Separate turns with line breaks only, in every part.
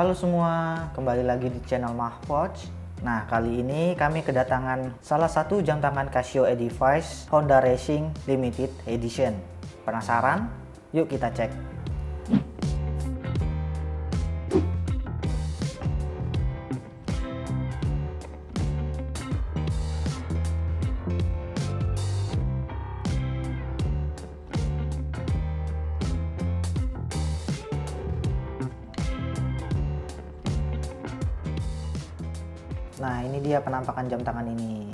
Halo semua, kembali lagi di channel Mahwatch. Nah, kali ini kami kedatangan salah satu jam tangan Casio Edifice Honda Racing Limited Edition. Penasaran? Yuk kita cek. Nah, ini dia penampakan jam tangan ini.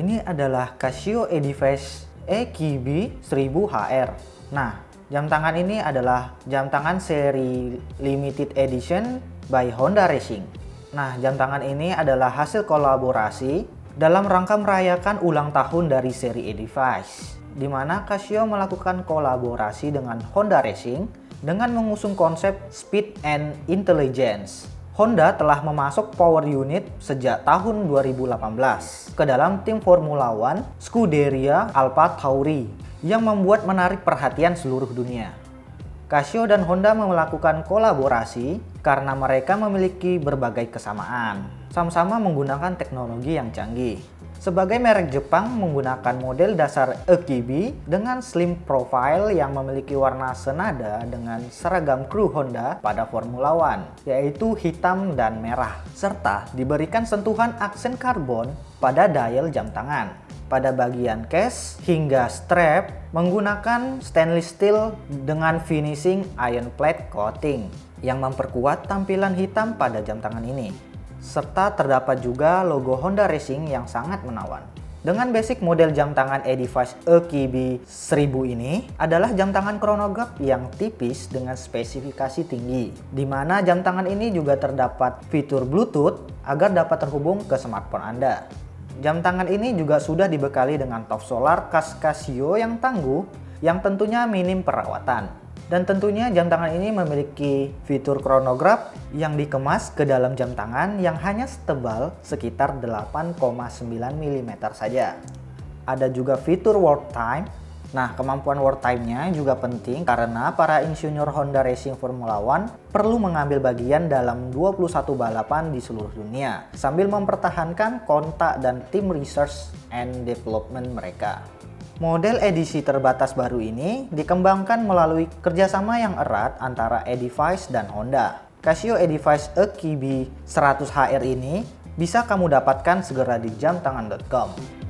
Ini adalah Casio Edifice EQB 1000HR. Nah, jam tangan ini adalah jam tangan seri limited edition by Honda Racing. Nah, jam tangan ini adalah hasil kolaborasi dalam rangka merayakan ulang tahun dari seri Edifice, di mana Casio melakukan kolaborasi dengan Honda Racing dengan mengusung konsep Speed and Intelligence Honda telah memasuk power unit sejak tahun 2018 ke dalam tim Formula One Scuderia Alfa Tauri yang membuat menarik perhatian seluruh dunia. Casio dan Honda melakukan kolaborasi karena mereka memiliki berbagai kesamaan, sama-sama menggunakan teknologi yang canggih. Sebagai merek Jepang menggunakan model dasar EQB dengan slim profile yang memiliki warna senada dengan seragam kru Honda pada Formula One, yaitu hitam dan merah, serta diberikan sentuhan aksen karbon pada dial jam tangan. Pada bagian case hingga strap menggunakan stainless steel dengan finishing iron plate coating yang memperkuat tampilan hitam pada jam tangan ini serta terdapat juga logo Honda Racing yang sangat menawan. Dengan basic model jam tangan Edifice EQB 1000 ini adalah jam tangan chronograph yang tipis dengan spesifikasi tinggi, di mana jam tangan ini juga terdapat fitur Bluetooth agar dapat terhubung ke smartphone Anda. Jam tangan ini juga sudah dibekali dengan top solar khas Casio yang tangguh yang tentunya minim perawatan. Dan tentunya jam tangan ini memiliki fitur chronograph yang dikemas ke dalam jam tangan yang hanya setebal sekitar 8,9 mm saja. Ada juga fitur world time. Nah, kemampuan world time-nya juga penting karena para insinyur Honda Racing Formula One perlu mengambil bagian dalam 21 balapan di seluruh dunia sambil mempertahankan kontak dan tim research and development mereka. Model edisi terbatas baru ini dikembangkan melalui kerjasama yang erat antara Edifice dan Honda. Casio Edifice EQB 100HR ini bisa kamu dapatkan segera di jamtangan.com.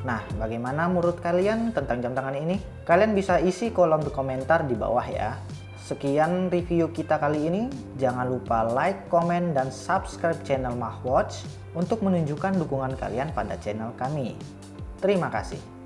Nah, bagaimana menurut kalian tentang jam tangan ini? Kalian bisa isi kolom komentar di bawah ya. Sekian review kita kali ini. Jangan lupa like, komen, dan subscribe channel Mahwatch untuk menunjukkan dukungan kalian pada channel kami. Terima kasih.